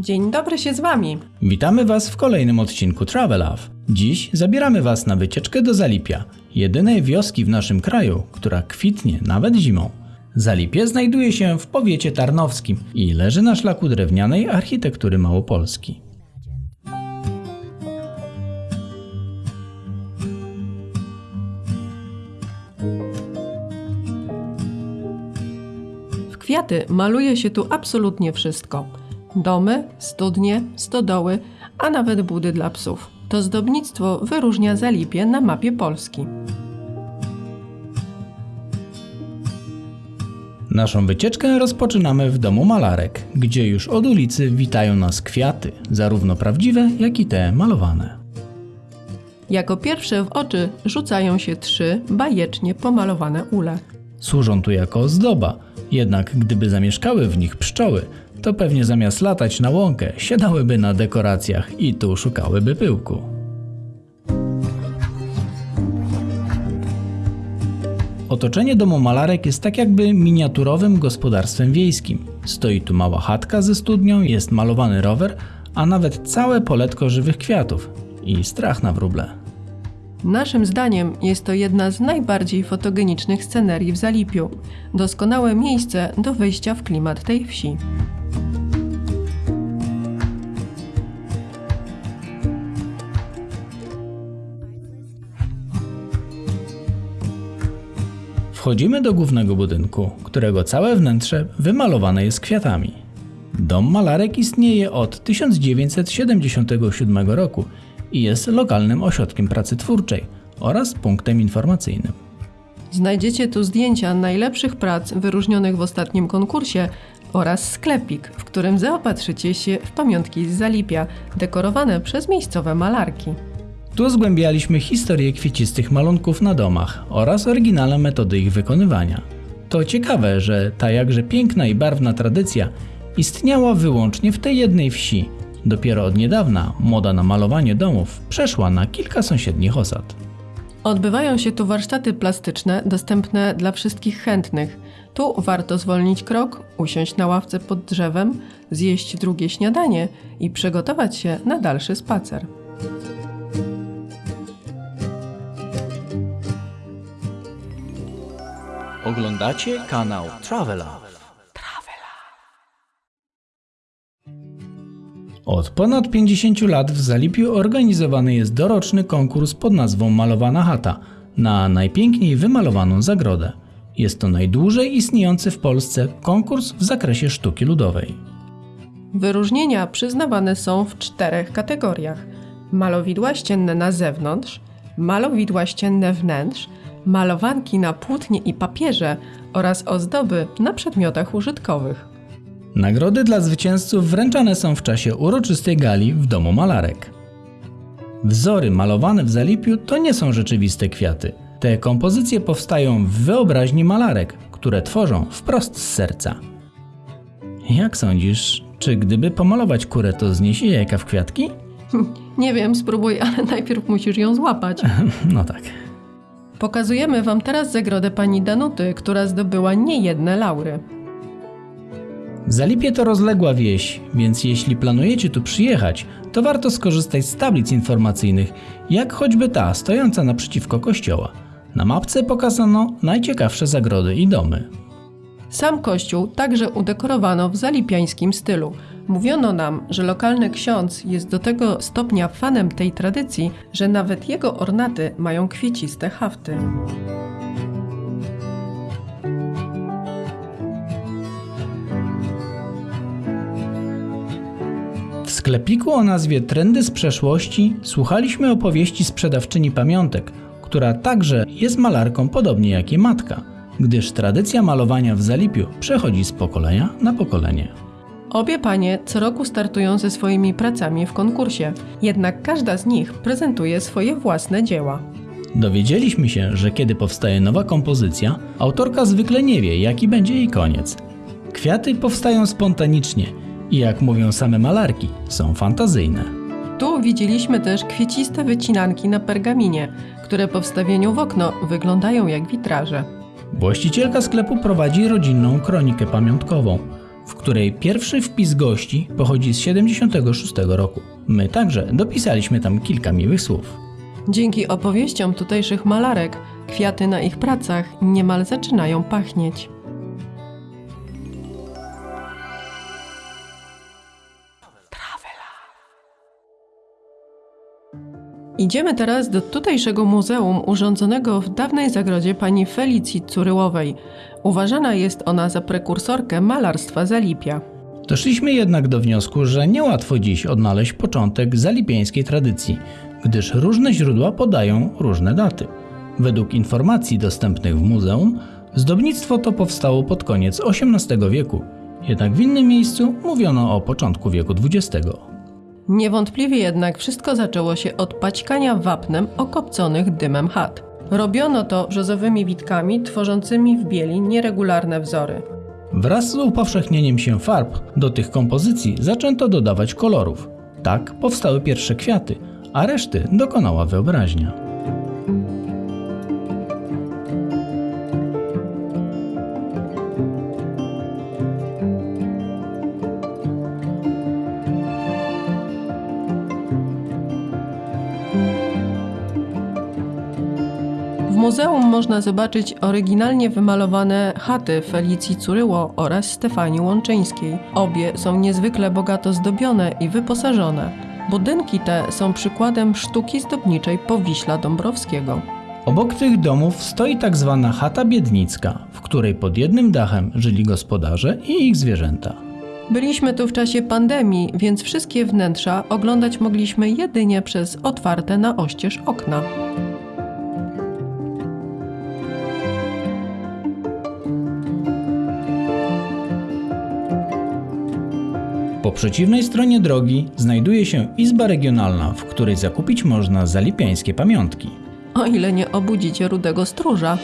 Dzień dobry się z Wami. Witamy Was w kolejnym odcinku Travel Love. Dziś zabieramy Was na wycieczkę do Zalipia, jedynej wioski w naszym kraju, która kwitnie nawet zimą. Zalipie znajduje się w powiecie tarnowskim i leży na szlaku drewnianej architektury Małopolski. W kwiaty maluje się tu absolutnie wszystko. Domy, studnie, stodoły, a nawet budy dla psów. To zdobnictwo wyróżnia Zalipie na mapie Polski. Naszą wycieczkę rozpoczynamy w domu malarek, gdzie już od ulicy witają nas kwiaty, zarówno prawdziwe, jak i te malowane. Jako pierwsze w oczy rzucają się trzy bajecznie pomalowane ule. Służą tu jako ozdoba, jednak gdyby zamieszkały w nich pszczoły, to pewnie zamiast latać na łąkę, siadałyby na dekoracjach i tu szukałyby pyłku. Otoczenie domu malarek jest tak jakby miniaturowym gospodarstwem wiejskim. Stoi tu mała chatka ze studnią, jest malowany rower, a nawet całe poletko żywych kwiatów. I strach na wróble. Naszym zdaniem jest to jedna z najbardziej fotogenicznych scenerii w Zalipiu. Doskonałe miejsce do wejścia w klimat tej wsi. Wchodzimy do głównego budynku, którego całe wnętrze wymalowane jest kwiatami. Dom malarek istnieje od 1977 roku i jest lokalnym ośrodkiem pracy twórczej oraz punktem informacyjnym. Znajdziecie tu zdjęcia najlepszych prac wyróżnionych w ostatnim konkursie oraz sklepik, w którym zaopatrzycie się w pamiątki z Zalipia, dekorowane przez miejscowe malarki. Tu zgłębialiśmy historię kwiecistych malunków na domach oraz oryginalne metody ich wykonywania. To ciekawe, że ta jakże piękna i barwna tradycja istniała wyłącznie w tej jednej wsi. Dopiero od niedawna moda na malowanie domów przeszła na kilka sąsiednich osad. Odbywają się tu warsztaty plastyczne dostępne dla wszystkich chętnych. Tu warto zwolnić krok, usiąść na ławce pod drzewem, zjeść drugie śniadanie i przygotować się na dalszy spacer. Oglądacie kanał Travela. Od ponad 50 lat w Zalipiu organizowany jest doroczny konkurs pod nazwą Malowana Chata na najpiękniej wymalowaną zagrodę. Jest to najdłużej istniejący w Polsce konkurs w zakresie sztuki ludowej. Wyróżnienia przyznawane są w czterech kategoriach: malowidła ścienne na zewnątrz, malowidła ścienne wnętrz, malowanki na płótnie i papierze oraz ozdoby na przedmiotach użytkowych. Nagrody dla zwycięzców wręczane są w czasie uroczystej gali w domu malarek. Wzory malowane w Zalipiu to nie są rzeczywiste kwiaty. Te kompozycje powstają w wyobraźni malarek, które tworzą wprost z serca. Jak sądzisz, czy gdyby pomalować kurę, to zniesie jajka w kwiatki? Nie wiem, spróbuj, ale najpierw musisz ją złapać. No tak. Pokazujemy Wam teraz zagrodę pani Danuty, która zdobyła niejedne laury. Zalipie to rozległa wieś, więc jeśli planujecie tu przyjechać, to warto skorzystać z tablic informacyjnych, jak choćby ta stojąca naprzeciwko kościoła. Na mapce pokazano najciekawsze zagrody i domy. Sam kościół także udekorowano w zalipiańskim stylu. Mówiono nam, że lokalny ksiądz jest do tego stopnia fanem tej tradycji, że nawet jego ornaty mają kwieciste hafty. Sklepiku o nazwie Trendy z przeszłości słuchaliśmy opowieści sprzedawczyni pamiątek, która także jest malarką podobnie jak jej matka, gdyż tradycja malowania w Zalipiu przechodzi z pokolenia na pokolenie. Obie panie co roku startują ze swoimi pracami w konkursie, jednak każda z nich prezentuje swoje własne dzieła. Dowiedzieliśmy się, że kiedy powstaje nowa kompozycja, autorka zwykle nie wie, jaki będzie jej koniec. Kwiaty powstają spontanicznie i jak mówią same malarki, są fantazyjne. Tu widzieliśmy też kwieciste wycinanki na pergaminie, które po wstawieniu w okno wyglądają jak witraże. Właścicielka sklepu prowadzi rodzinną kronikę pamiątkową. w której pierwszy wpis gości pochodzi z 76 roku. My także dopisaliśmy tam kilka miłych słów. Dzięki opowieściom tutejszych malarek, kwiaty na ich pracach niemal zaczynają pachnieć. Idziemy teraz do tutejszego muzeum urządzonego w dawnej zagrodzie pani Felicji Curyłowej. Uważana jest ona za prekursorkę malarstwa Zalipia. Doszliśmy jednak do wniosku, że niełatwo dziś odnaleźć początek zalipieńskiej tradycji, gdyż różne źródła podają różne daty. Według informacji dostępnych w muzeum, zdobnictwo to powstało pod koniec XVIII wieku, jednak w innym miejscu mówiono o początku wieku XX. Niewątpliwie jednak wszystko zaczęło się od paćkania wapnem okopconych dymem chat. Robiono to brzozowymi witkami tworzącymi w bieli nieregularne wzory. Wraz z upowszechnieniem się farb do tych kompozycji zaczęto dodawać kolorów. Tak powstały pierwsze kwiaty, a reszty dokonała wyobraźnia. Muzeum można zobaczyć oryginalnie wymalowane chaty Felicji Curyło oraz Stefanii Łączyńskiej. Obie są niezwykle bogato zdobione i wyposażone. Budynki te są przykładem sztuki zdobniczej Powiśla Dąbrowskiego. Obok tych domów stoi tak zwana chata biednicka, w której pod jednym dachem żyli gospodarze i ich zwierzęta. Byliśmy tu w czasie pandemii, więc wszystkie wnętrza oglądać mogliśmy jedynie przez otwarte na oścież okna. Po przeciwnej stronie drogi znajduje się izba regionalna, w której zakupić można zalipiańskie pamiątki. O ile nie obudzicie rudego stróża.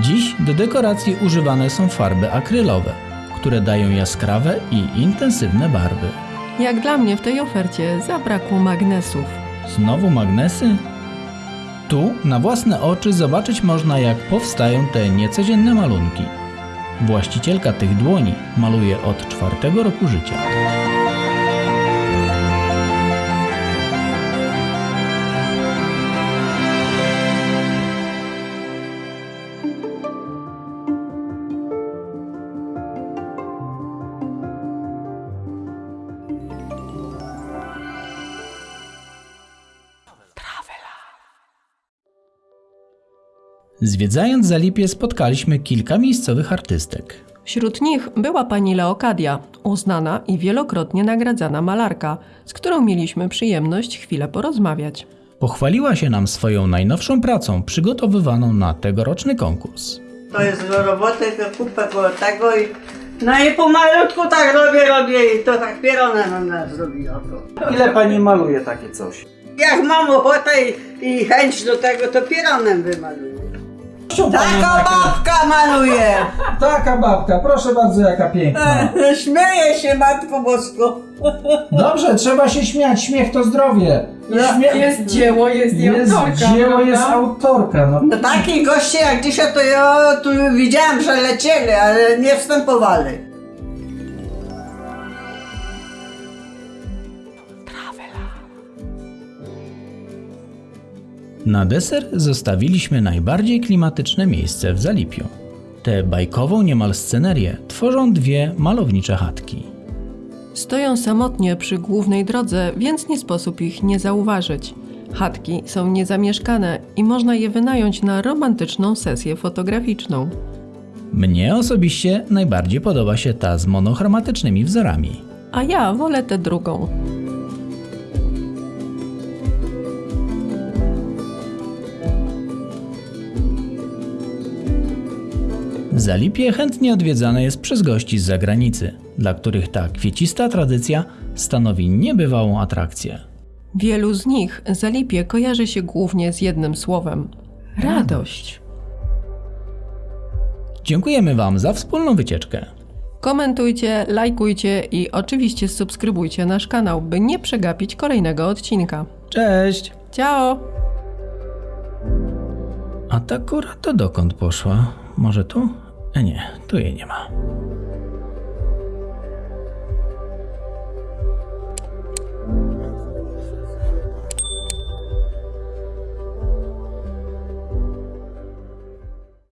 Dziś do dekoracji używane są farby akrylowe, które dają jaskrawe i intensywne barwy. Jak dla mnie w tej ofercie zabrakło magnesów. Znowu magnesy? Tu na własne oczy zobaczyć można jak powstają te niecodzienne malunki. Właścicielka tych dłoni maluje od czwartego roku życia. Zwiedzając Zalipie spotkaliśmy kilka miejscowych artystek. Wśród nich była pani Leokadia, uznana i wielokrotnie nagradzana malarka, z którą mieliśmy przyjemność chwilę porozmawiać. Pochwaliła się nam swoją najnowszą pracą przygotowywaną na tegoroczny konkurs. To jest do roboty, to kupę koło tego i no i pomalutku tak robię, robię i to tak pierona na nas zrobiła to. Ile pani maluje takie coś? Jak mam ochotę i, i chęć do tego, to pieronem wymaluję. Taka babka maluje! Taka babka, proszę bardzo, jaka piękna. Śmieje się Matko Bosko. Dobrze, trzeba się śmiać, śmiech to zdrowie. Śmie- dzieło, jest, jest dzieło, jest autorka. No. No takich gości jak dzisiaj to ja tu widziałem, że lecieli, ale nie wstępowali. Na deser zostawiliśmy najbardziej klimatyczne miejsce w Zalipiu. Tę bajkową niemal scenerię tworzą dwie malownicze chatki. Stoją samotnie przy głównej drodze, więc nie sposób ich nie zauważyć. Chatki są niezamieszkane i można je wynająć na romantyczną sesję fotograficzną. Mnie osobiście najbardziej podoba się ta z monochromatycznymi wzorami. A ja wolę tę drugą. Zalipie chętnie odwiedzane jest przez gości z zagranicy, dla których ta kwiecista tradycja stanowi niebywałą atrakcję. Wielu z nich Zalipie kojarzy się głównie z jednym słowem radość. Dziękujemy Wam za wspólną wycieczkę. Komentujcie, lajkujcie i oczywiście subskrybujcie nasz kanał, by nie przegapić kolejnego odcinka. Cześć! Ciao! A ta kura to dokąd poszła? Może tu? E nie, tu jej nie ma.